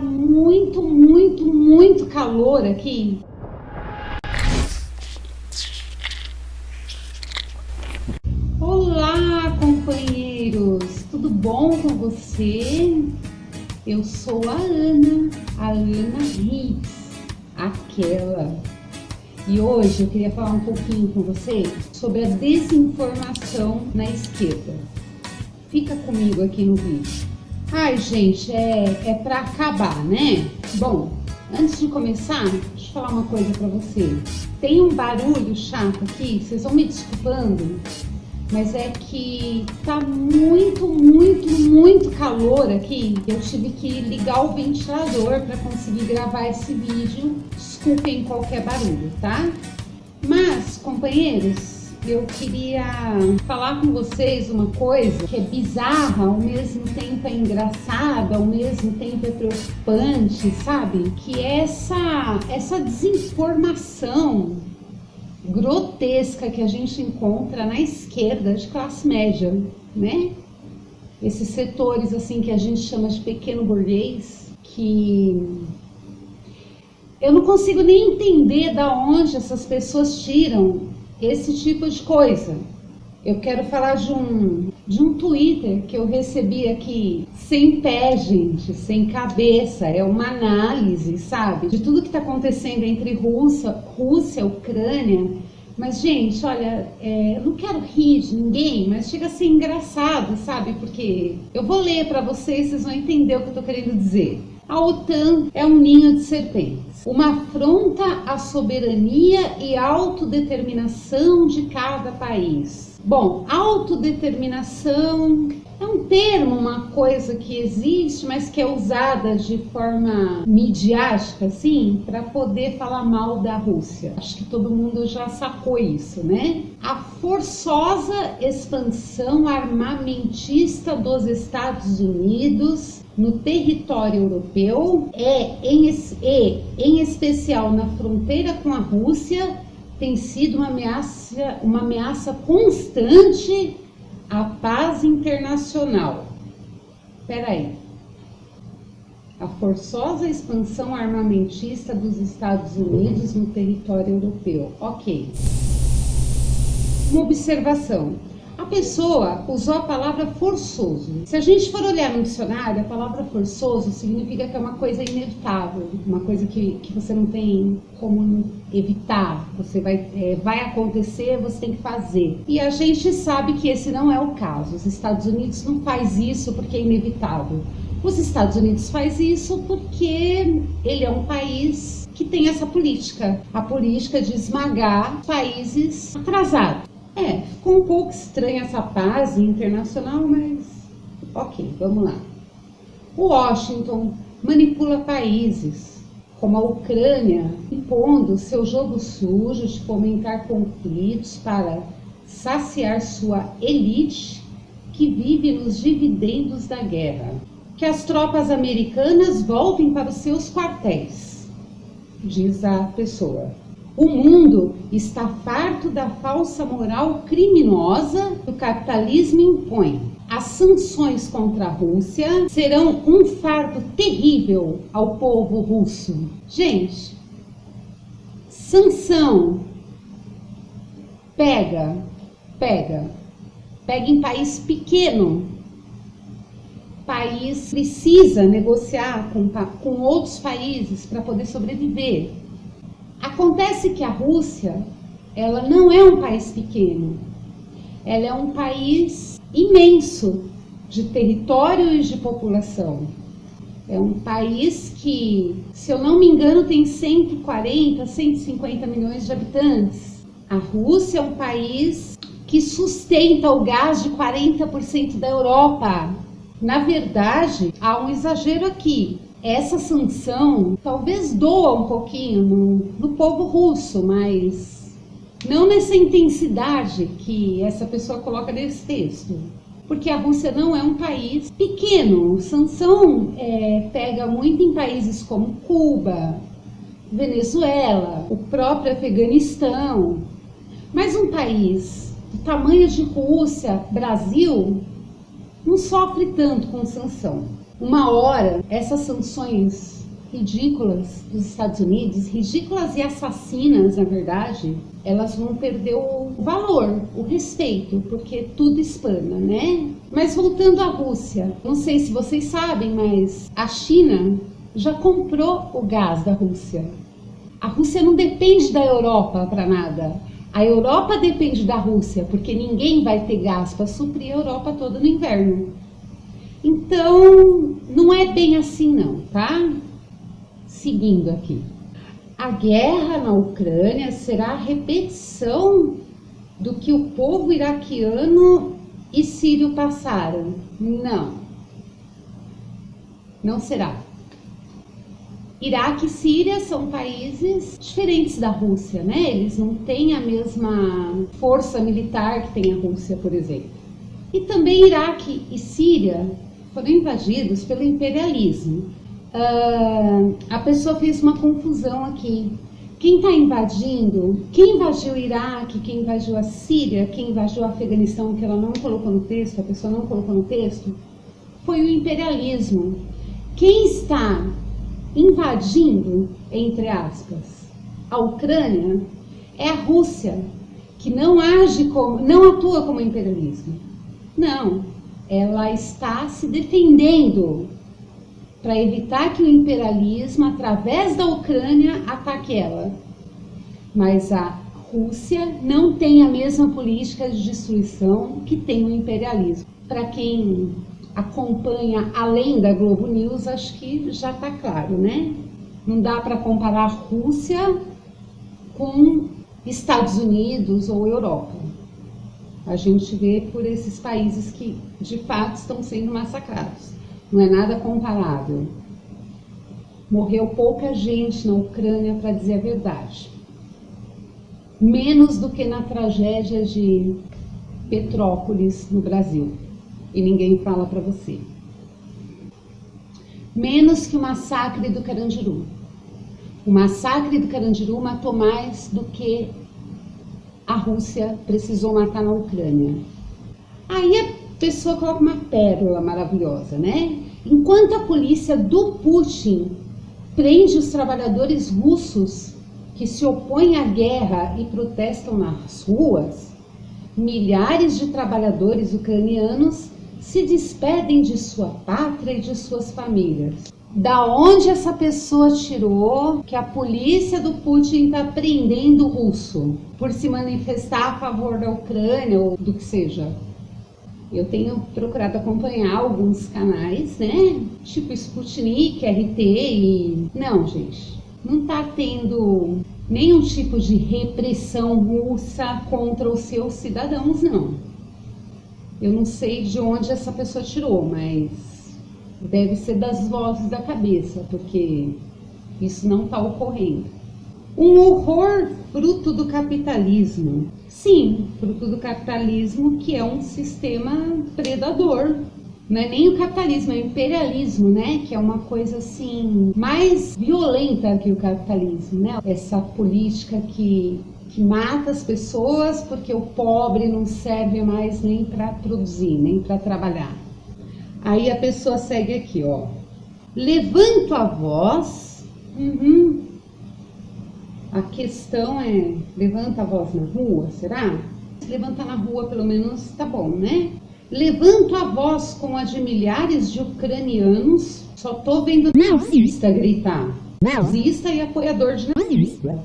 muito, muito, muito calor aqui. Olá, companheiros! Tudo bom com você? Eu sou a Ana, a Ana Hicks, aquela. E hoje eu queria falar um pouquinho com você sobre a desinformação na esquerda. Fica comigo aqui no vídeo. Ai, gente, é, é para acabar, né? Bom, antes de começar, deixa eu falar uma coisa para você. Tem um barulho chato aqui, vocês vão me desculpando, mas é que tá muito, muito, muito calor aqui. Eu tive que ligar o ventilador para conseguir gravar esse vídeo. Desculpem qualquer barulho, tá? Mas, companheiros, eu queria falar com vocês uma coisa que é bizarra, ao mesmo tempo é engraçada, ao mesmo tempo é preocupante, sabe? Que é essa, essa desinformação grotesca que a gente encontra na esquerda de classe média, né? Esses setores assim que a gente chama de pequeno burguês, que eu não consigo nem entender da onde essas pessoas tiram esse tipo de coisa. Eu quero falar de um, de um Twitter que eu recebi aqui, sem pé, gente, sem cabeça. É uma análise, sabe? De tudo que está acontecendo entre Rússia, Rússia, Ucrânia. Mas, gente, olha, é, eu não quero rir de ninguém, mas chega a ser engraçado, sabe? Porque eu vou ler para vocês, vocês vão entender o que eu estou querendo dizer. A OTAN é um ninho de serpentes, uma afronta à soberania e autodeterminação de cada país. Bom, autodeterminação é um termo, uma coisa que existe, mas que é usada de forma midiática, assim, para poder falar mal da Rússia. Acho que todo mundo já sacou isso, né? A forçosa expansão armamentista dos Estados Unidos no território europeu é, em, e, em especial na fronteira com a Rússia, tem sido uma ameaça, uma ameaça constante à paz internacional. Espera aí. A forçosa expansão armamentista dos Estados Unidos no território europeu. Ok. Uma observação pessoa usou a palavra forçoso. Se a gente for olhar no dicionário, a palavra forçoso significa que é uma coisa inevitável, uma coisa que, que você não tem como evitar, você vai, é, vai acontecer, você tem que fazer. E a gente sabe que esse não é o caso. Os Estados Unidos não faz isso porque é inevitável. Os Estados Unidos faz isso porque ele é um país que tem essa política, a política de esmagar países atrasados. É, ficou um pouco estranha essa paz internacional, mas ok, vamos lá. Washington manipula países, como a Ucrânia, impondo seu jogo sujo de fomentar conflitos para saciar sua elite que vive nos dividendos da guerra. Que as tropas americanas voltem para os seus quartéis, diz a pessoa. O mundo está farto da falsa moral criminosa que o capitalismo impõe. As sanções contra a Rússia serão um fardo terrível ao povo russo. Gente, sanção pega, pega, pega em país pequeno. País precisa negociar com, com outros países para poder sobreviver. Acontece que a Rússia, ela não é um país pequeno. Ela é um país imenso de território e de população. É um país que, se eu não me engano, tem 140, 150 milhões de habitantes. A Rússia é um país que sustenta o gás de 40% da Europa. Na verdade, há um exagero aqui essa sanção talvez doa um pouquinho no, no povo russo, mas não nessa intensidade que essa pessoa coloca nesse texto. Porque a Rússia não é um país pequeno. Sanção é, pega muito em países como Cuba, Venezuela, o próprio Afeganistão. Mas um país do tamanho de Rússia, Brasil, não sofre tanto com sanção. Uma hora essas sanções ridículas dos Estados Unidos, ridículas e assassinas, na verdade, elas vão perder o valor, o respeito, porque tudo espana, né? Mas voltando à Rússia, não sei se vocês sabem, mas a China já comprou o gás da Rússia. A Rússia não depende da Europa para nada. A Europa depende da Rússia, porque ninguém vai ter gás para suprir a Europa toda no inverno. Então, não é bem assim não, tá? Seguindo aqui. A guerra na Ucrânia será a repetição do que o povo iraquiano e sírio passaram? Não. Não será. Iraque e Síria são países diferentes da Rússia, né? Eles não têm a mesma força militar que tem a Rússia, por exemplo. E também Iraque e Síria foram invadidos pelo imperialismo. Uh, a pessoa fez uma confusão aqui. Quem está invadindo, quem invadiu o Iraque, quem invadiu a Síria, quem invadiu o Afeganistão, que ela não colocou no texto, a pessoa não colocou no texto, foi o imperialismo. Quem está invadindo, entre aspas, a Ucrânia é a Rússia, que não age como, não atua como imperialismo. Não, ela está se defendendo para evitar que o imperialismo, através da Ucrânia, ataque ela. Mas a Rússia não tem a mesma política de destruição que tem o imperialismo. Para quem acompanha além da Globo News, acho que já está claro, né? Não dá para comparar Rússia com Estados Unidos ou Europa. A gente vê por esses países que de fato estão sendo massacrados. Não é nada comparável. Morreu pouca gente na Ucrânia, para dizer a verdade. Menos do que na tragédia de Petrópolis, no Brasil e ninguém fala para você. Menos que o massacre do Carandiru. O massacre do Carandiru matou mais do que a Rússia precisou matar na Ucrânia. Aí a pessoa coloca uma pérola maravilhosa, né? Enquanto a polícia do Putin prende os trabalhadores russos que se opõem à guerra e protestam nas ruas, milhares de trabalhadores ucranianos se despedem de sua pátria e de suas famílias. Da onde essa pessoa tirou que a polícia do Putin está prendendo o russo por se manifestar a favor da Ucrânia ou do que seja? Eu tenho procurado acompanhar alguns canais, né? Tipo Sputnik, RT e... Não, gente, não está tendo nenhum tipo de repressão russa contra os seus cidadãos, não. Eu não sei de onde essa pessoa tirou, mas deve ser das vozes da cabeça, porque isso não está ocorrendo. Um horror fruto do capitalismo. Sim, fruto do capitalismo, que é um sistema predador. Não é nem o capitalismo, é o imperialismo, né? Que é uma coisa assim mais violenta que o capitalismo, né? Essa política que que mata as pessoas porque o pobre não serve mais nem para produzir, nem para trabalhar. Aí a pessoa segue aqui, ó. Levanto a voz. Uhum. A questão é, levanta a voz na rua, será? Se levantar na rua, pelo menos, tá bom, né? Levanto a voz com a de milhares de ucranianos. Só tô vendo nazista gritar. Nazista e apoiador de nazista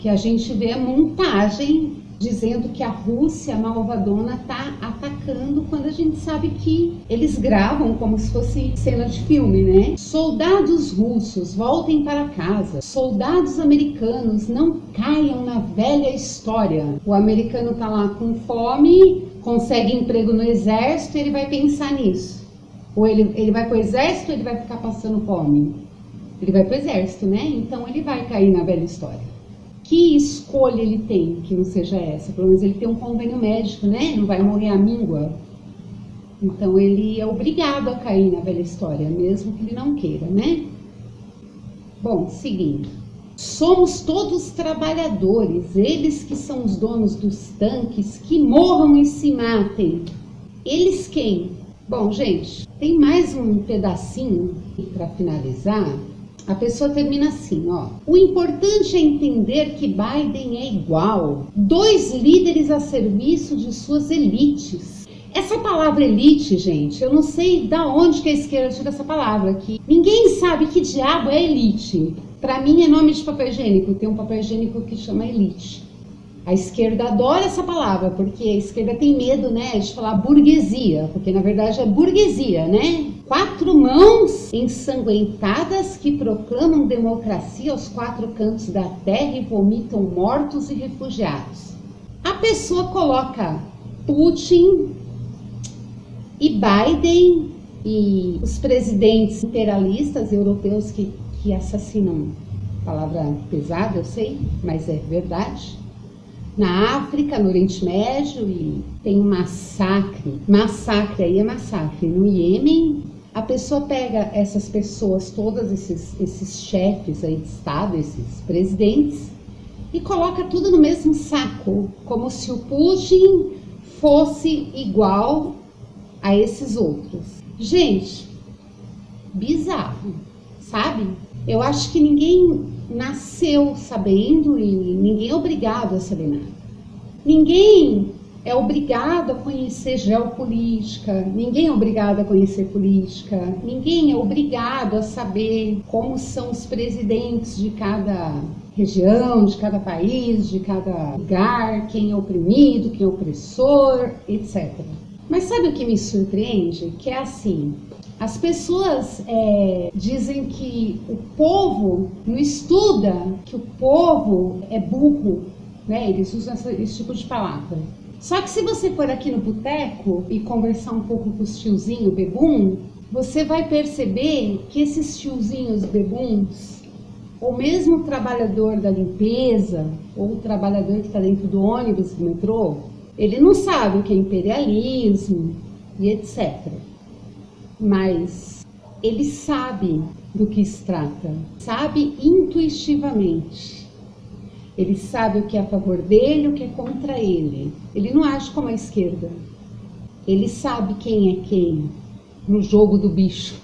que a gente vê a montagem dizendo que a Rússia malvadona está atacando quando a gente sabe que eles gravam como se fosse cena de filme, né? Soldados russos voltem para casa. Soldados americanos não caiam na velha história. O americano tá lá com fome, consegue emprego no exército, ele vai pensar nisso. Ou ele, ele vai o exército ele vai ficar passando fome? Ele vai para o exército, né? Então ele vai cair na velha história que escolha ele tem que não seja essa? Pelo menos ele tem um convênio médico, né? Não vai morrer à míngua. Então ele é obrigado a cair na velha história, mesmo que ele não queira, né? Bom, seguindo. Somos todos trabalhadores, eles que são os donos dos tanques, que morram e se matem. Eles quem? Bom, gente, tem mais um pedacinho para finalizar. A pessoa termina assim, ó. O importante é entender que Biden é igual. Dois líderes a serviço de suas elites. Essa palavra elite, gente, eu não sei da onde que a esquerda tira essa palavra aqui. Ninguém sabe que diabo é elite. Para mim é nome de papel higiênico. Tem um papel higiênico que chama elite. A esquerda adora essa palavra, porque a esquerda tem medo, né, de falar burguesia, porque na verdade é burguesia, né? Quatro mãos ensanguentadas que proclamam democracia aos quatro cantos da terra e vomitam mortos e refugiados. A pessoa coloca Putin e Biden e os presidentes imperialistas europeus que, que assassinam, palavra pesada, eu sei, mas é verdade na África, no Oriente Médio, e tem um massacre. Massacre aí é massacre. No Iêmen, a pessoa pega essas pessoas, todos esses, esses chefes aí de Estado, esses presidentes, e coloca tudo no mesmo saco, como se o Putin fosse igual a esses outros. Gente, bizarro, sabe? Eu acho que ninguém nasceu sabendo e ninguém é obrigado a saber nada. Ninguém é obrigado a conhecer geopolítica, ninguém é obrigado a conhecer política, ninguém é obrigado a saber como são os presidentes de cada região, de cada país, de cada lugar, quem é oprimido, quem é opressor, etc. Mas sabe o que me surpreende? Que é assim, as pessoas é, dizem que o povo não estuda, que o povo é burro, né? Eles usam esse tipo de palavra. Só que se você for aqui no boteco e conversar um pouco com os tiozinhos bebum, você vai perceber que esses tiozinhos bebuns, ou mesmo o trabalhador da limpeza, ou o trabalhador que está dentro do ônibus do metrô, ele não sabe o que é imperialismo e etc mas ele sabe do que se trata, sabe intuitivamente. Ele sabe o que é a favor dele, o que é contra ele. Ele não age como a esquerda. Ele sabe quem é quem no jogo do bicho.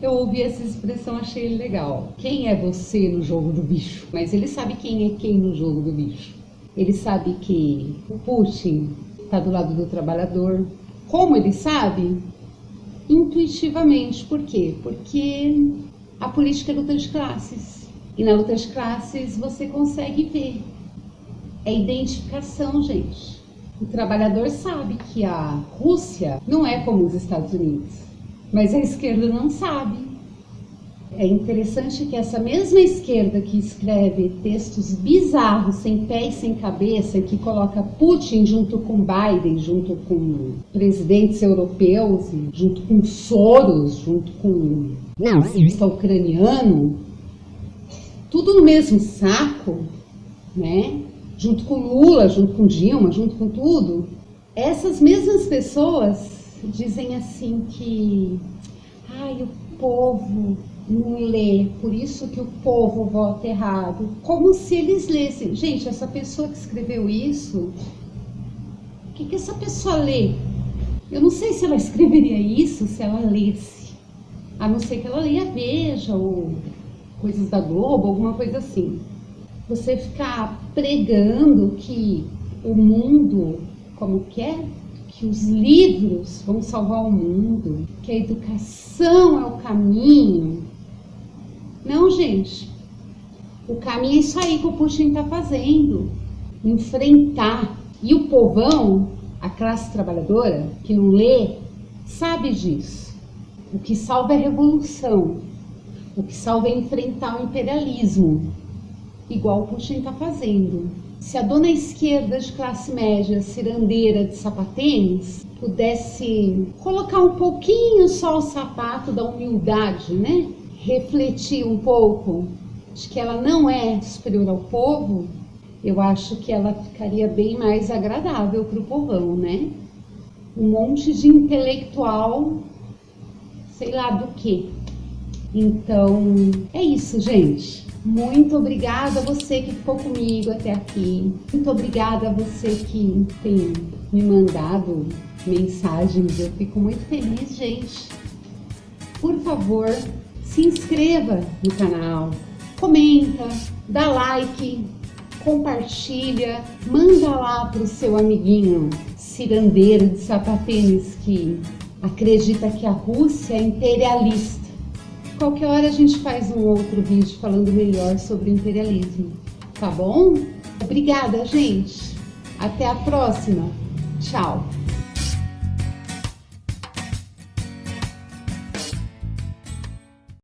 Eu ouvi essa expressão, achei legal. Quem é você no jogo do bicho? Mas ele sabe quem é quem no jogo do bicho. Ele sabe que o Putin está do lado do trabalhador. Como ele sabe? intuitivamente. Por quê? Porque a política é luta de classes. E na luta de classes você consegue ver. É identificação, gente. O trabalhador sabe que a Rússia não é como os Estados Unidos, mas a esquerda não sabe. É interessante que essa mesma esquerda que escreve textos bizarros, sem pé e sem cabeça, que coloca Putin junto com Biden, junto com presidentes europeus, junto com Soros, junto com nazista ucraniano, tudo no mesmo saco, né? Junto com Lula, junto com Dilma, junto com tudo. Essas mesmas pessoas dizem assim que, ai, o povo não lê, por isso que o povo vota errado. Como se eles lessem. Gente, essa pessoa que escreveu isso, o que, que essa pessoa lê? Eu não sei se ela escreveria isso se ela lesse. A não ser que ela leia Veja ou coisas da Globo, alguma coisa assim. Você ficar pregando que o mundo, como que é? Que os livros vão salvar o mundo, que a educação é o caminho, não, gente. O caminho é isso aí que o Putin está fazendo. Enfrentar. E o povão, a classe trabalhadora, que não lê, sabe disso. O que salva é a revolução. O que salva é enfrentar o imperialismo. Igual o Putin está fazendo. Se a dona esquerda de classe média, cirandeira de sapatênis, pudesse colocar um pouquinho só o sapato da humildade, né? refletir um pouco de que ela não é superior ao povo, eu acho que ela ficaria bem mais agradável para o povão, né? Um monte de intelectual, sei lá do que. Então, é isso, gente. Muito obrigada a você que ficou comigo até aqui. Muito obrigada a você que tem me mandado mensagens. Eu fico muito feliz, gente. Por favor, se inscreva no canal, comenta, dá like, compartilha, manda lá para o seu amiguinho cirandeiro de sapatênis que acredita que a Rússia é imperialista. Qualquer hora a gente faz um outro vídeo falando melhor sobre o imperialismo, tá bom? Obrigada, gente! Até a próxima! Tchau!